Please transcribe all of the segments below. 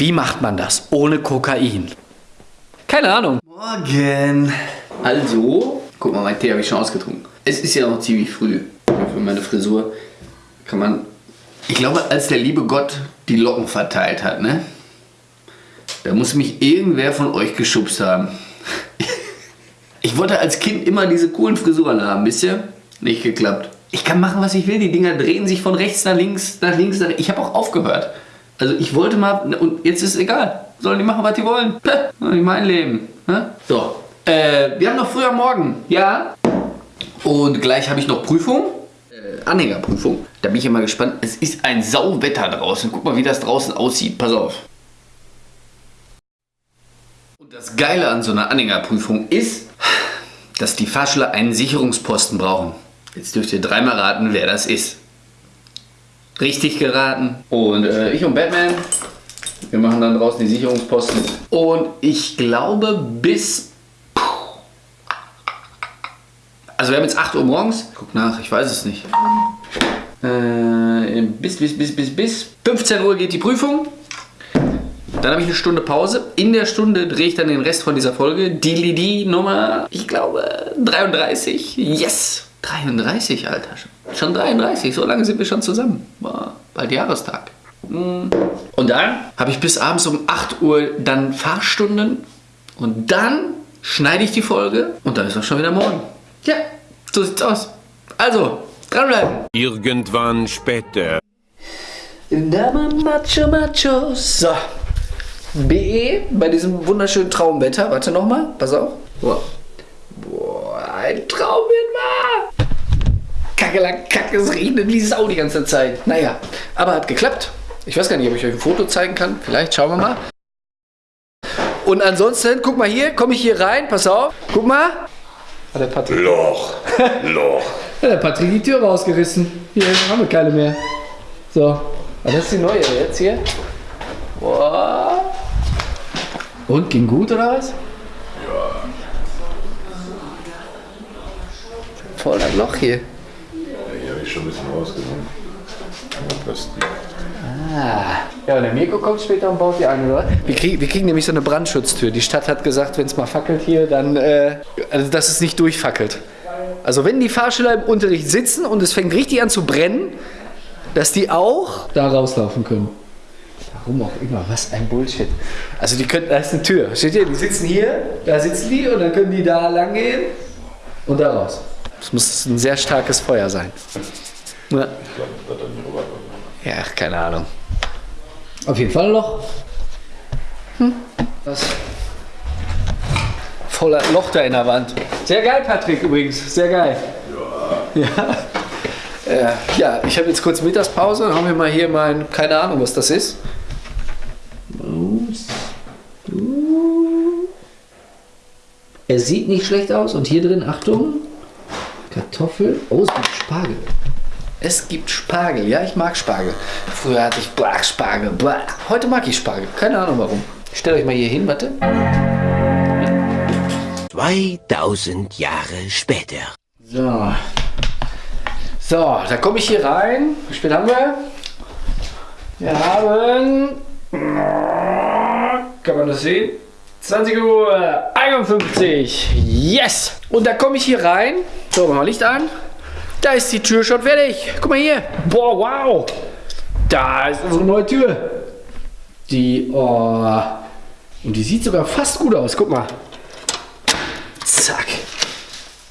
Wie macht man das ohne Kokain? Keine Ahnung. Morgen. Also, guck mal, mein Tee habe ich schon ausgetrunken. Es ist ja noch ziemlich früh. Für meine Frisur kann man. Ich glaube, als der liebe Gott die Locken verteilt hat, ne? Da muss mich irgendwer von euch geschubst haben. Ich wollte als Kind immer diese coolen Frisuren haben, wisst ihr? Nicht geklappt. Ich kann machen, was ich will. Die Dinger drehen sich von rechts nach links, nach links, nach Ich habe auch aufgehört. Also ich wollte mal, und jetzt ist es egal. Sollen die machen, was die wollen. Nicht mein Leben. Ne? So, äh, wir haben noch früher Morgen. Ja. Und gleich habe ich noch Prüfung. Äh, Anhängerprüfung. Da bin ich ja mal gespannt. Es ist ein Sauwetter draußen. Guck mal, wie das draußen aussieht. Pass auf. Und das Geile an so einer Anhängerprüfung ist, dass die Fahrschüler einen Sicherungsposten brauchen. Jetzt dürft ihr dreimal raten, wer das ist. Richtig geraten. Und äh, ich und Batman, wir machen dann draußen die Sicherungsposten. Und ich glaube bis... Also wir haben jetzt 8 Uhr morgens. Guck nach, ich weiß es nicht. Äh, bis, bis, bis, bis, bis 15 Uhr geht die Prüfung. Dann habe ich eine Stunde Pause. In der Stunde drehe ich dann den Rest von dieser Folge. Die, die Nummer, ich glaube, 33. Yes! 33, Alter. Schon 33, so lange sind wir schon zusammen. War bald Jahrestag. Hm. Und dann habe ich bis abends um 8 Uhr dann Fahrstunden. Und dann schneide ich die Folge und dann ist auch schon wieder morgen. Ja, so sieht's aus. Also, dranbleiben. Irgendwann später. Macho, Macho. So. BE bei diesem wunderschönen Traumwetter. Warte nochmal, pass auf. Boah. Boah, ein Traum war. Kacke, Kacke, es regnet wie Sau die ganze Zeit. Naja, aber hat geklappt. Ich weiß gar nicht, ob ich euch ein Foto zeigen kann. Vielleicht, schauen wir mal. Und ansonsten, guck mal hier, komme ich hier rein, pass auf. Guck mal. Hat der Patrick, Loch. Loch. hat der Patrick die Tür rausgerissen. Hier haben wir keine mehr. So. Ah, das ist die neue jetzt hier. Boah. Und ging gut oder was? Ja. Voll das Loch hier. Schon ein bisschen rausgenommen. Plastik. Ah. Ja, und der Mirko kommt später und baut die ein, oder? Wir kriegen, wir kriegen nämlich so eine Brandschutztür. Die Stadt hat gesagt, wenn es mal fackelt hier, dann, äh, also dass es nicht durchfackelt. Also wenn die Fahrschüler im Unterricht sitzen und es fängt richtig an zu brennen, dass die auch da rauslaufen können. Warum auch immer, was ein Bullshit. Also die können, da ist eine Tür, steht hier, die sitzen hier, da sitzen die und dann können die da lang gehen und da raus. Das muss ein sehr starkes Feuer sein. Ja. Ja, keine Ahnung. Auf jeden Fall ein Loch. Hm. Was? Voller Loch da in der Wand. Sehr geil, Patrick, übrigens. Sehr geil. Ja. Ja, ja ich habe jetzt kurz Mittagspause. Dann haben wir mal hier mein, keine Ahnung, was das ist. Er sieht nicht schlecht aus. Und hier drin, Achtung, Kartoffel. Oh, es gibt Spargel. Es gibt Spargel. Ja, ich mag Spargel. Früher hatte ich Blach Spargel. Blah. Heute mag ich Spargel. Keine Ahnung warum. Stellt euch mal hier hin, warte. 2000 Jahre später. So. So, da komme ich hier rein. Wie spät haben wir? Wir haben. Kann man das sehen? 20 Uhr 51. Yes! Und da komme ich hier rein. So, machen wir Licht an. Da ist die Tür schon fertig. Guck mal hier. Boah, wow. Da ist unsere neue Tür. Die, oh. Und die sieht sogar fast gut aus. Guck mal. Zack.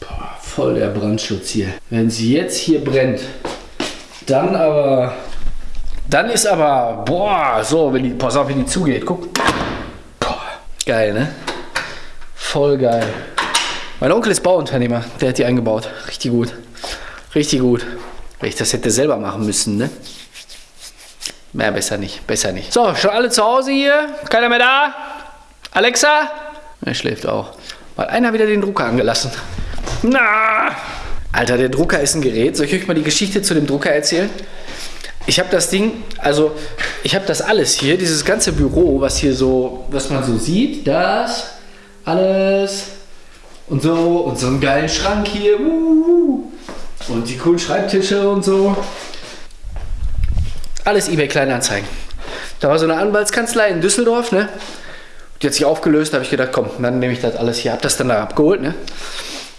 Boah, voll der Brandschutz hier. Wenn sie jetzt hier brennt, dann aber. Dann ist aber. Boah, so, wenn die. Pass auf, wenn die zugeht. Guck. Geil, ne? Voll geil. Mein Onkel ist Bauunternehmer. Der hat die eingebaut. Richtig gut. Richtig gut. Wenn ich das hätte selber machen müssen, ne? Mehr besser nicht, besser nicht. So, schon alle zu Hause hier? Keiner mehr da? Alexa? Er schläft auch. Weil einer wieder den Drucker angelassen. Na! Alter, der Drucker ist ein Gerät. Soll ich euch mal die Geschichte zu dem Drucker erzählen? Ich habe das Ding, also ich habe das alles hier, dieses ganze Büro, was hier so, was man so sieht, das, alles und so und so einen geilen Schrank hier. Uh, und die coolen Schreibtische und so. Alles eBay Kleinanzeigen. Da war so eine Anwaltskanzlei in Düsseldorf, ne? Die hat sich aufgelöst, habe ich gedacht, komm, dann nehme ich das alles hier, hab das dann da abgeholt, ne?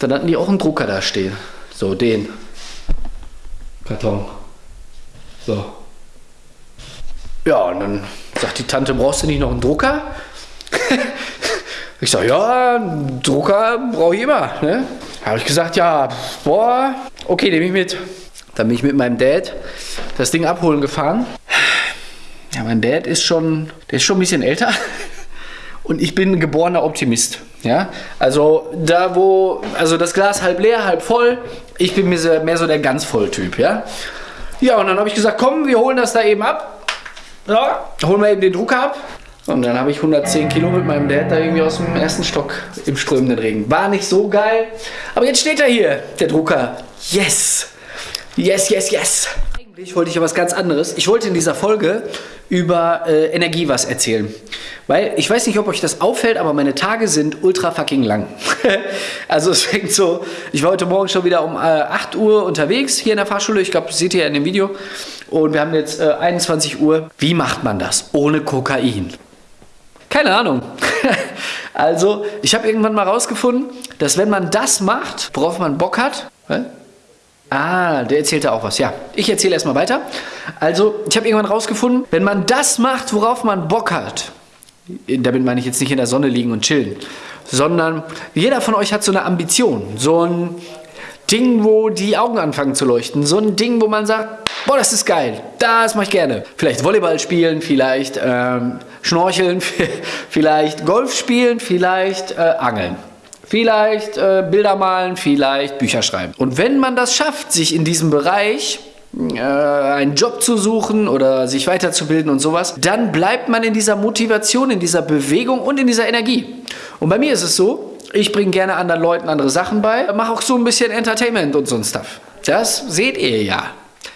Dann hatten die auch einen Drucker da stehen. So, den. Karton. So. Ja, und dann sagt die Tante, brauchst du nicht noch einen Drucker? ich sage, ja, einen Drucker brauche ich immer. Ne? Habe ich gesagt, ja, boah, okay, nehme ich mit. Dann bin ich mit meinem Dad das Ding abholen gefahren. Ja, mein Dad ist schon, der ist schon ein bisschen älter. Und ich bin geborener Optimist. Ja, also da wo, also das Glas halb leer, halb voll. Ich bin mehr so der ganz voll Typ. Ja, ja und dann habe ich gesagt, komm, wir holen das da eben ab. Ja, holen wir eben den Drucker ab. Und dann habe ich 110 Kilo mit meinem Dad da irgendwie aus dem ersten Stock im strömenden Regen. War nicht so geil. Aber jetzt steht er hier, der Drucker. Yes! Yes, yes, yes! Eigentlich wollte ich ja was ganz anderes. Ich wollte in dieser Folge über äh, Energie was erzählen. Weil ich weiß nicht, ob euch das auffällt, aber meine Tage sind ultra fucking lang. also es fängt so, ich war heute Morgen schon wieder um äh, 8 Uhr unterwegs hier in der Fahrschule. Ich glaube, das seht ihr ja in dem Video. Und wir haben jetzt äh, 21 Uhr. Wie macht man das ohne Kokain? Keine Ahnung. also, ich habe irgendwann mal rausgefunden, dass wenn man das macht, worauf man Bock hat, Ah, der erzählte auch was. Ja, ich erzähle erstmal weiter. Also, ich habe irgendwann rausgefunden, wenn man das macht, worauf man Bock hat, damit meine ich jetzt nicht in der Sonne liegen und chillen, sondern jeder von euch hat so eine Ambition, so ein Ding, wo die Augen anfangen zu leuchten, so ein Ding, wo man sagt, boah, das ist geil, das mache ich gerne. Vielleicht Volleyball spielen, vielleicht ähm, Schnorcheln, vielleicht Golf spielen, vielleicht äh, Angeln. Vielleicht äh, Bilder malen, vielleicht Bücher schreiben. Und wenn man das schafft, sich in diesem Bereich äh, einen Job zu suchen oder sich weiterzubilden und sowas, dann bleibt man in dieser Motivation, in dieser Bewegung und in dieser Energie. Und bei mir ist es so, ich bringe gerne anderen Leuten andere Sachen bei, mache auch so ein bisschen Entertainment und so ein Stuff. Das seht ihr ja.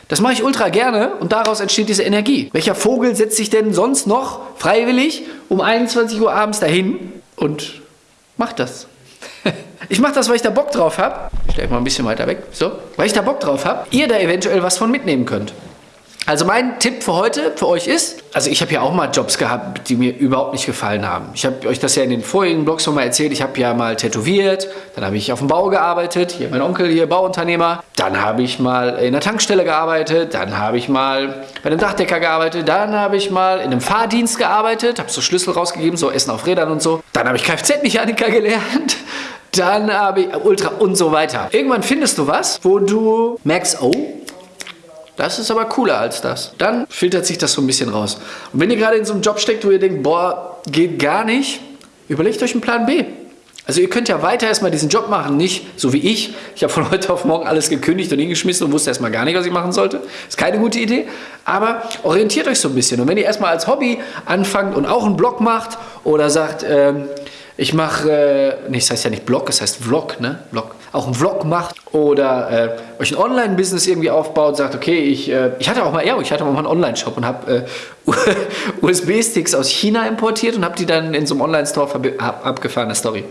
Das mache ich ultra gerne und daraus entsteht diese Energie. Welcher Vogel setzt sich denn sonst noch freiwillig um 21 Uhr abends dahin und macht das? Ich mache das, weil ich da Bock drauf habe. Ich stelle mal ein bisschen weiter weg. So. Weil ich da Bock drauf habe, ihr da eventuell was von mitnehmen könnt. Also mein Tipp für heute, für euch ist, also ich habe ja auch mal Jobs gehabt, die mir überhaupt nicht gefallen haben. Ich habe euch das ja in den vorigen Blogs schon mal erzählt. Ich habe ja mal tätowiert, dann habe ich auf dem Bau gearbeitet, hier mein Onkel, hier Bauunternehmer. Dann habe ich mal in der Tankstelle gearbeitet, dann habe ich mal bei einem Dachdecker gearbeitet, dann habe ich mal in einem Fahrdienst gearbeitet, habe so Schlüssel rausgegeben, so Essen auf Rädern und so. Dann habe ich Kfz-Mechaniker gelernt dann habe ich Ultra und so weiter. Irgendwann findest du was, wo du merkst, oh, das ist aber cooler als das. Dann filtert sich das so ein bisschen raus. Und wenn ihr gerade in so einem Job steckt, wo ihr denkt, boah, geht gar nicht, überlegt euch einen Plan B. Also ihr könnt ja weiter erstmal diesen Job machen, nicht so wie ich. Ich habe von heute auf morgen alles gekündigt und hingeschmissen und wusste erstmal gar nicht, was ich machen sollte. Ist keine gute Idee. Aber orientiert euch so ein bisschen. Und wenn ihr erstmal als Hobby anfangt und auch einen Blog macht oder sagt, ähm, ich mache, äh, nee, das heißt ja nicht Blog, es heißt Vlog, ne? Vlog. Auch einen Vlog macht oder äh, euch ein Online-Business irgendwie aufbaut, sagt, okay, ich, äh, ich hatte auch mal, ja, ich hatte auch mal einen Online-Shop und habe äh, USB-Sticks aus China importiert und habe die dann in so einem Online-Store ab, abgefahrene Story.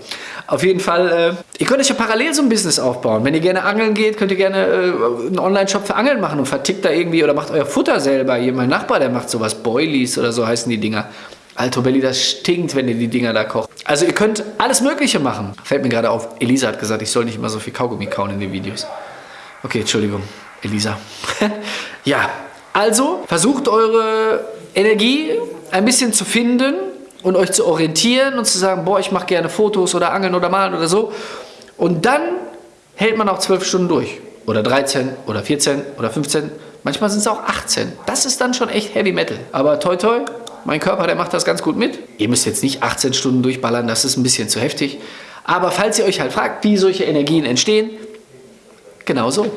Auf jeden Fall, äh, ihr könnt euch ja parallel so ein Business aufbauen. Wenn ihr gerne angeln geht, könnt ihr gerne äh, einen Online-Shop für Angeln machen und vertickt da irgendwie oder macht euer Futter selber. Hier, mein Nachbar, der macht sowas, Boilies oder so heißen die Dinger. Alto Belly, das stinkt, wenn ihr die Dinger da kocht. Also ihr könnt alles Mögliche machen. Fällt mir gerade auf, Elisa hat gesagt, ich soll nicht immer so viel Kaugummi kauen in den Videos. Okay, Entschuldigung, Elisa. ja, also versucht eure Energie ein bisschen zu finden und euch zu orientieren und zu sagen, boah, ich mache gerne Fotos oder Angeln oder Malen oder so. Und dann hält man auch zwölf Stunden durch. Oder 13 oder 14 oder 15. Manchmal sind es auch 18. Das ist dann schon echt Heavy Metal. Aber toi toi, mein Körper, der macht das ganz gut mit. Ihr müsst jetzt nicht 18 Stunden durchballern, das ist ein bisschen zu heftig. Aber falls ihr euch halt fragt, wie solche Energien entstehen, genau so.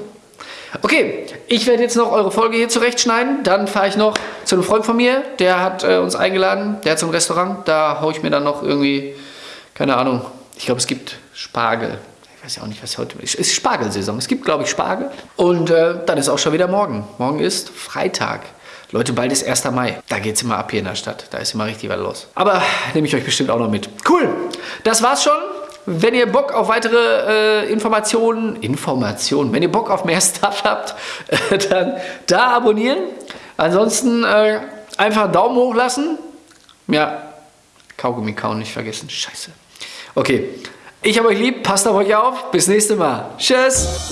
Okay, ich werde jetzt noch eure Folge hier zurechtschneiden. Dann fahre ich noch zu einem Freund von mir, der hat äh, uns eingeladen, der hat ein Restaurant. Da haue ich mir dann noch irgendwie, keine Ahnung, ich glaube es gibt Spargel. Ich weiß ja auch nicht, was heute ist. Es ist Spargelsaison. Es gibt, glaube ich, Spargel. Und äh, dann ist auch schon wieder morgen. Morgen ist Freitag. Leute, bald ist 1. Mai. Da geht es immer ab hier in der Stadt. Da ist immer richtig was los. Aber nehme ich euch bestimmt auch noch mit. Cool. Das war's schon. Wenn ihr Bock auf weitere äh, Informationen, Informationen, wenn ihr Bock auf mehr Stuff habt, äh, dann da abonnieren. Ansonsten äh, Einfach einen Daumen hoch lassen. Ja, Kaugummi kauen nicht vergessen. Scheiße. Okay. Ich habe euch lieb. Passt auf euch auf. Bis nächste Mal. Tschüss.